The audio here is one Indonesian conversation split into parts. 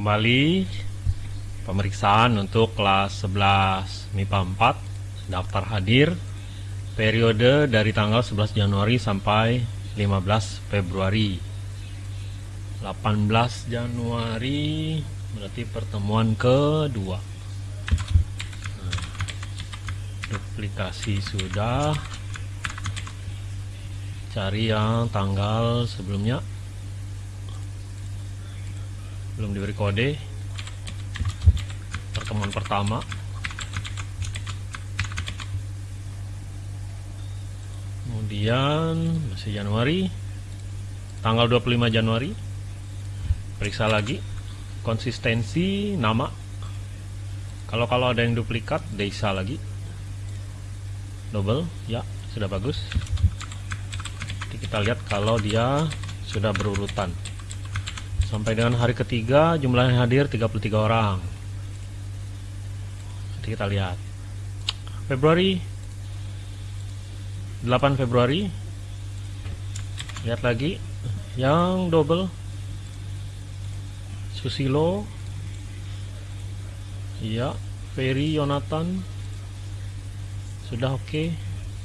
kembali pemeriksaan untuk kelas 11 MIPA 4 daftar hadir periode dari tanggal 11 Januari sampai 15 Februari. 18 Januari berarti pertemuan kedua. Nah, duplikasi sudah. Cari yang tanggal sebelumnya belum diberi kode pertemuan pertama. Kemudian masih Januari. Tanggal 25 Januari. Periksa lagi. Konsistensi nama. Kalau kalau ada yang duplikat desa lagi. Double. Ya sudah bagus. Jadi kita lihat kalau dia sudah berurutan Sampai dengan hari ketiga jumlah yang hadir 33 orang. Nanti kita lihat. Februari 8 Februari lihat lagi yang double Susilo iya Ferry Yonatan sudah oke okay.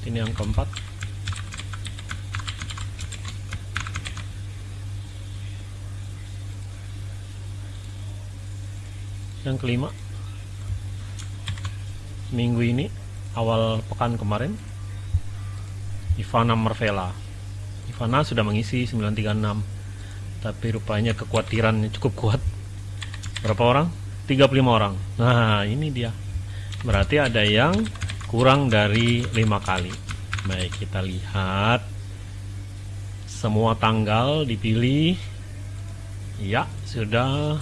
ini yang keempat yang kelima minggu ini awal pekan kemarin Ivana Marvela Ivana sudah mengisi 936 tapi rupanya kekhawatiran cukup kuat. Berapa orang? 35 orang. Nah ini dia. Berarti ada yang kurang dari lima kali. Baik kita lihat. Semua tanggal dipilih. Ya sudah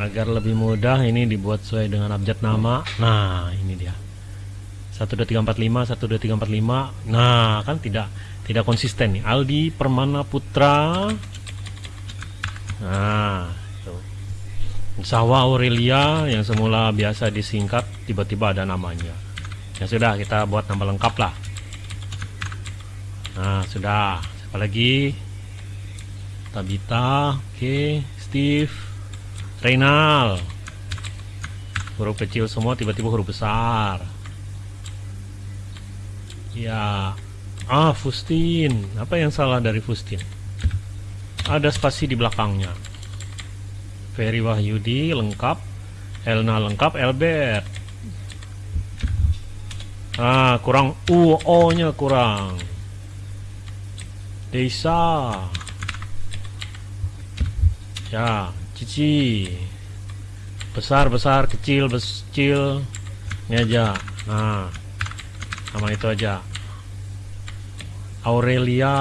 agar lebih mudah ini dibuat sesuai dengan abjad nama. Nah ini dia. 12345 12345 nah kan tidak tidak konsisten nih. Aldi Permana Putra. Nah tuh. Sawa Aurelia yang semula biasa disingkat tiba-tiba ada namanya. Ya sudah kita buat nama lengkap lah. Nah sudah. Siapa lagi? Tabita oke. Okay. Steve Reynal. Huruf kecil semua tiba-tiba huruf besar. Ya. Ah Fustin. Apa yang salah dari Fustin? Ada spasi di belakangnya. Ferry Wahyudi lengkap. Elna lengkap. Elbert. Ah kurang. U O nya kurang. Desa ya cici. Besar besar kecil kecil ini aja. Nah sama itu aja. Aurelia.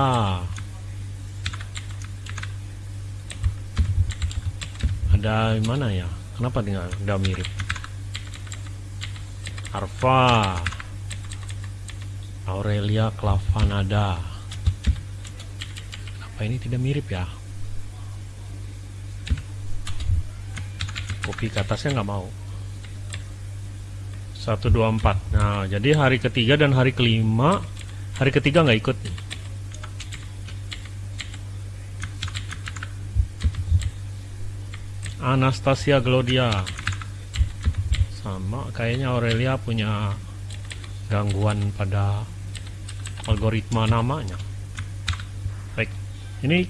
Ada mana ya? Kenapa dengan nggak mirip? Arfa. Aurelia Clavanada. Apa ini tidak mirip ya kopi ke atasnya nggak mau. 124 nah jadi hari ketiga dan hari kelima hari ketiga nggak ikut. Anastasia Glodia. Sama kayaknya Aurelia punya gangguan pada algoritma namanya. Baik ini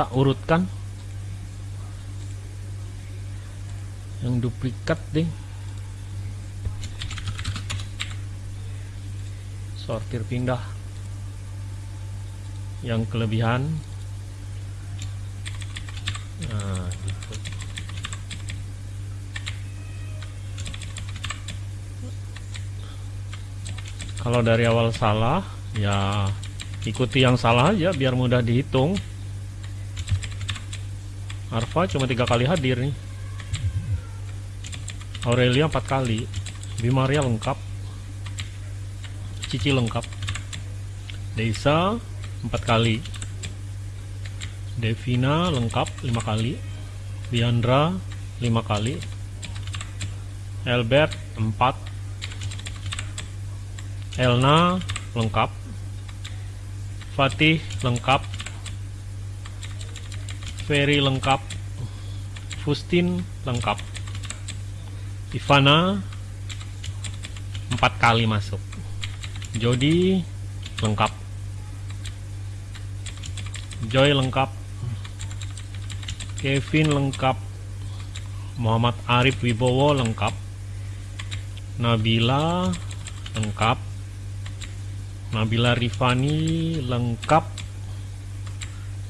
tak urutkan yang duplikat deh sortir pindah. Yang kelebihan. Nah gitu. Kalau dari awal salah ya ikuti yang salah aja biar mudah dihitung. Arfa cuma tiga kali hadir nih Aurelia 4 kali Bimaria lengkap Cici lengkap Desa 4 kali Devina lengkap 5 kali Diandra 5 kali Albert 4 Elna lengkap Fatih lengkap Ferry lengkap Fustin lengkap Ivana empat kali masuk. Jody lengkap. Joy lengkap. Kevin lengkap. Muhammad Arif Wibowo lengkap. Nabila lengkap. Nabila Rifani lengkap.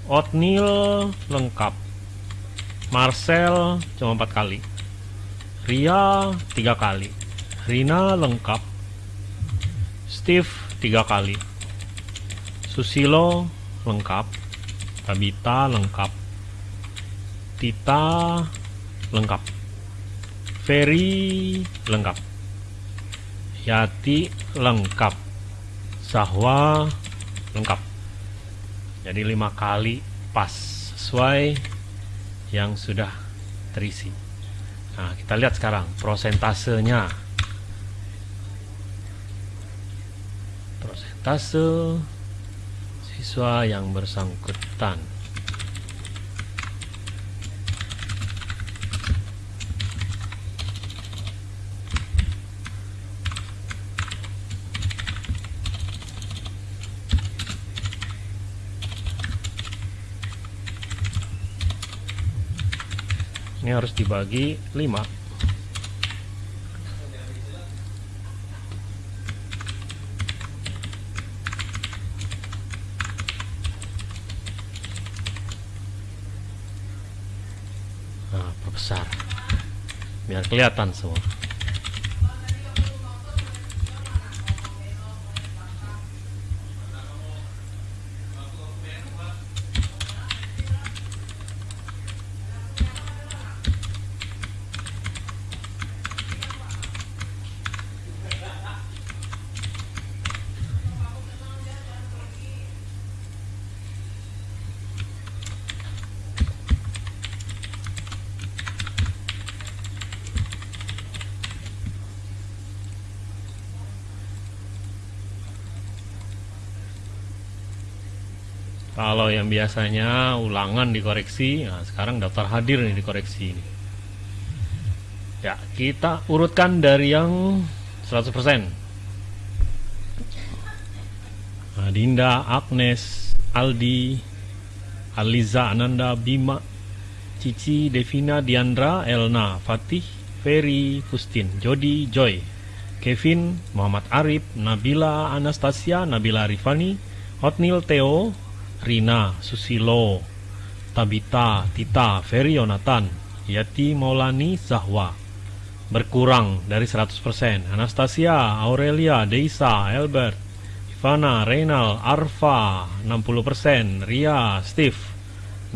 Otnil lengkap. Marcel cuma empat kali Ria tiga kali. Rina lengkap. Steve tiga kali. Susilo lengkap. Tabita lengkap. Tita lengkap. Ferry lengkap. Yati lengkap. Sahwa lengkap. Jadi lima kali pas sesuai yang sudah terisi nah kita lihat sekarang prosentasenya. Prosentase siswa yang bersangkutan ini harus dibagi 5 nah, perbesar biar kelihatan semua kalau yang biasanya ulangan dikoreksi nah sekarang daftar hadir nih dikoreksi ya kita urutkan dari yang 100% nah, Dinda, Agnes, Aldi Aliza, Ananda, Bima Cici, Devina, Diandra, Elna, Fatih, Ferry, Kustin, Jody, Joy Kevin, Muhammad Arif, Nabila, Anastasia, Nabila Rifani, Hotnil, Theo, Rina, Susilo, Tabita, Tita, Ferry Yonatan, Yati Maulani, Zahwa. Berkurang dari 100%. Anastasia, Aurelia, Deisa, Albert, Ivana, Reynal, Arfa, 60%. Ria, Steve,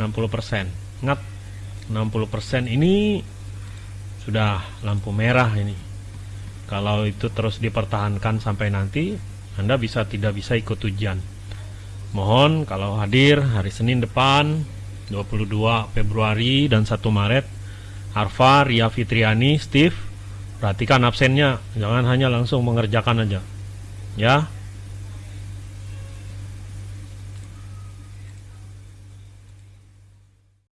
60%. Ingat, 60% ini sudah lampu merah ini. Kalau itu terus dipertahankan sampai nanti, Anda bisa tidak bisa ikut ujian. Mohon kalau hadir hari Senin depan 22 Februari dan 1 Maret Arfa, Ria Fitriani, Steve Perhatikan absennya. Jangan hanya langsung mengerjakan aja. Ya